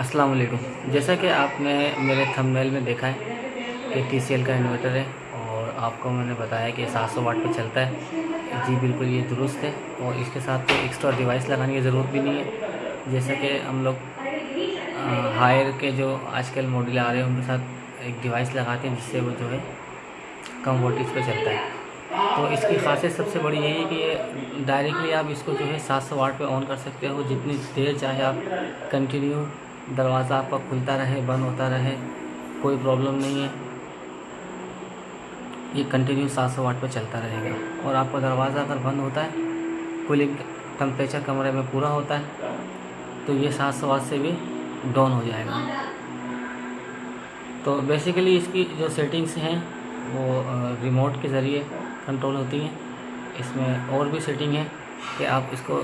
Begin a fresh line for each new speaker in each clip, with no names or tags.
अस्सलाम वालेकुम जैसा कि आपने मेरे थंबनेल में देखा है कि टी का इन्वर्टर है और आपको मैंने बताया कि 700 वाट पर चलता है। जी बिल्कुल, ये दुरुस्त है और इसके साथ कोई एक्स्ट्रा डिवाइस लगाने की ज़रूरत भी नहीं है। जैसा कि हम लोग हायर के जो आजकल मॉडल आ रहे हैं, उनके साथ एक डिवाइस लगाते हैं जिससे वो जो है कम वोल्टेज पर चलता है। तो इसकी खासियत सबसे बड़ी यही है कि डायरेक्टली आप इसको जो है 700 वाट पे ऑन कर सकते हो। जितनी देर चाहे आप कंटिन्यू दरवाज़ा आपका खुलता रहे, बंद होता रहे, कोई प्रॉब्लम नहीं है। ये कंटिन्यू 700 वाट पर चलता रहेगा। और आपका दरवाज़ा अगर बंद होता है कूलिंग टेम्परेचर कमरे में पूरा होता है तो ये 700 वाट से भी डाउन हो जाएगा। तो बेसिकली इसकी जो सेटिंग्स हैं, वो रिमोट के ज़रिए कंट्रोल होती हैं। इसमें और भी सेटिंग है कि आप इसको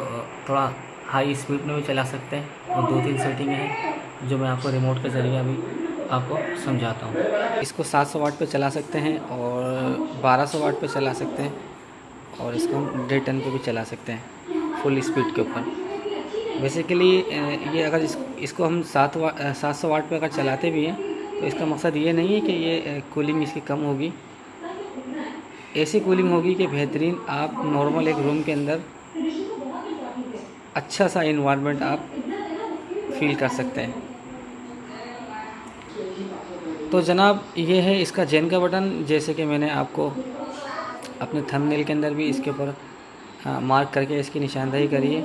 थोड़ा हाई स्पीड में भी चला सकते हैं और दो तीन सेटिंग हैं जो मैं आपको रिमोट के ज़रिए अभी आपको समझाता हूँ। इसको 700 वाट पे चला सकते हैं और 1200 वाट पे चला सकते हैं और इसको हम डेढ़ टन पे भी चला सकते हैं फुल स्पीड के ऊपर। बेसिकली ये अगर इस, इसको हम सात सात सौ वाट पर अगर चलाते भी हैं तो इसका मकसद ये नहीं है कि ये कूलिंग इसकी कम होगी। ऐसी कूलिंग होगी कि बेहतरीन आप नॉर्मल एक रूम के अंदर अच्छा सा इन्वायरमेंट आप फील कर सकते हैं। तो जनाब, ये है इसका जेन का बटन जैसे कि मैंने आपको अपने थंबनेल के अंदर भी इसके ऊपर मार्क करके इसकी निशानदही करी है।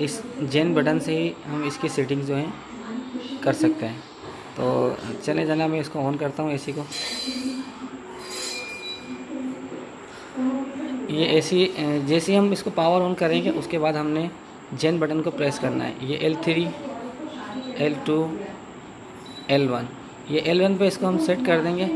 इस जेन बटन से ही हम इसकी सेटिंग जो है कर सकते हैं। तो चले जनाब, मैं इसको ऑन करता हूँ एसी को। ये एसी जैसे हम इसको पावर ऑन करेंगे, उसके बाद हमने जेन बटन को प्रेस करना है, ये L three L two L one ये एल वन पर इसको हम सेट कर देंगे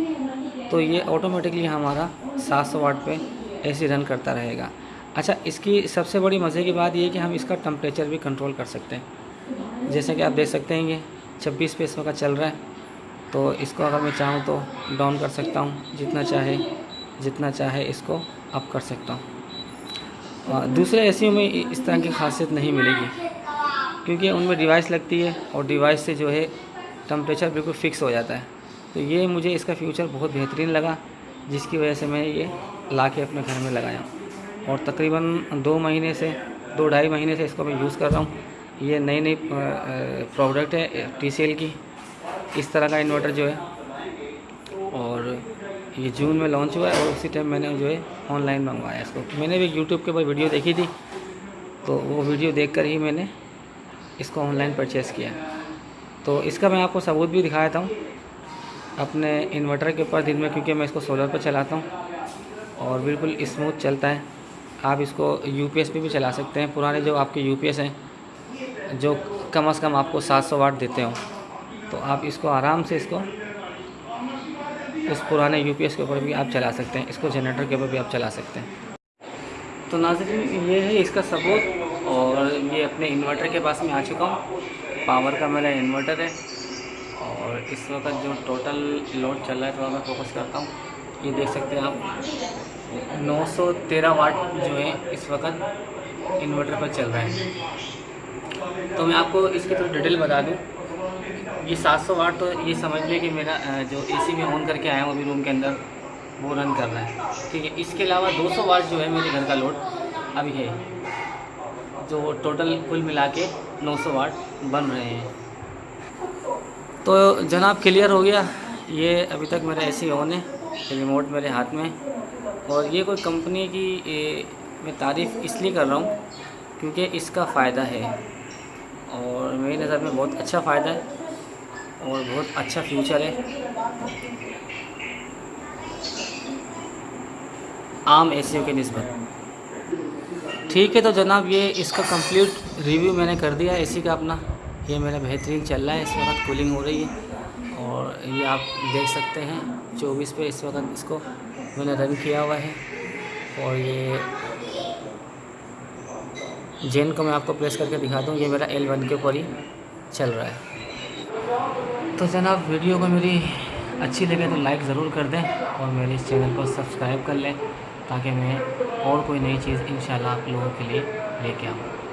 तो ये ऑटोमेटिकली हमारा 700 वाट पे एसी रन करता रहेगा। अच्छा इसकी सबसे बड़ी मज़े की बात ये कि हम इसका टम्परेचर भी कंट्रोल कर सकते हैं। जैसे कि आप देख सकते हैं ये छब्बीस पे इस वक्त चल रहा है तो इसको अगर मैं चाहूँ तो डाउन कर सकता हूँ, जितना चाहे जितना चाहे इसको अप कर सकता हूँ। दूसरे ए में इस तरह की खासियत नहीं मिलेगी। क्योंकि उनमें डिवाइस लगती है और डिवाइस से जो है टम्परेचर बिल्कुल फ़िक्स हो जाता है। तो ये मुझे इसका फ्यूचर बहुत बेहतरीन लगा, जिसकी वजह से मैं ये ला के अपने घर में लगाया। और तकरीबन दो महीने से, दो ढाई महीने से इसको मैं यूज़ कर रहा हूँ। ये नई नई प्रोडक्ट है टीसीएल की। इस तरह का इन्वर्टर जो है। और ये जून में लॉन्च हुआ है और उसी टाइम मैंने जो है ऑनलाइन मंगवाया इसको। मैंने भी यूट्यूब के ऊपर वीडियो देखी थी तो वो वीडियो देखकर ही मैंने इसको ऑनलाइन परचेज़ किया। तो इसका मैं आपको सबूत भी दिखाया था अपने इन्वर्टर के ऊपर दिन में, क्योंकि मैं इसको सोलर पर चलाता हूँ और बिल्कुल स्मूथ चलता है। आप इसको यू पी पे भी चला सकते हैं, पुराने जो आपके यू हैं, जो कम अज़ कम आपको 700 वाट देते हो। तो आप इसको आराम से इसको इस पुराने यूपीएस के ऊपर भी आप चला सकते हैं, इसको जनरेटर के ऊपर भी आप चला सकते हैं। तो नाजरीन, ये है इसका सबूत और ये अपने इन्वर्टर के पास में आ चुका हूँ। पावर का मेरा इन्वर्टर है, और इस वक्त जो टोटल लोड चल रहा है, थोड़ा मैं फोकस करता हूँ। ये देख सकते हैं आप 913 वाट जो है, इस वक्त इन्वर्टर पर चल रहा है। तो मैं आपको इसकी थोड़ी डिटेल बता दूँ। ये 700 वाट तो ये समझ लें कि मेरा जो एसी में ऑन करके आया हूँ अभी रूम के अंदर वो रन कर रहा है। ठीक है इसके अलावा 200 वाट जो है मेरे घर का लोड अभी है। जो टोटल कुल मिला के 900 वाट बन रहे हैं। तो जनाब क्लियर हो गया? ये अभी तक मेरा एसी ऑन है रिमोट मेरे हाथ में। और ये कोई कंपनी की ए, मैं तारीफ़ इसलिए कर रहा हूँ क्योंकि इसका फ़ायदा है। और मेरी नज़र में बहुत अच्छा फ़ायदा है। और बहुत अच्छा फ्यूचर है। आम ए के नस्बत ठीक है तो जनाब, ये इसका कंप्लीट रिव्यू मैंने कर दिया एसी का अपना। ये मेरा बेहतरीन चल रहा है इस वक्त कूलिंग हो रही है। और ये आप देख सकते हैं 24 पे इस वक्त इसको मैंने रन किया हुआ है। और ये जेन को मैं आपको प्रेस करके दिखा दूँ, ये मेरा एल वन के ऊपर ही चल रहा है। तो जनाब, वीडियो को मेरी अच्छी लगे तो लाइक ज़रूर कर दें और मेरे इस चैनल को सब्सक्राइब कर लें ताकि मैं और कोई नई चीज़ इन आप लोगों के लिए लेके आऊँ।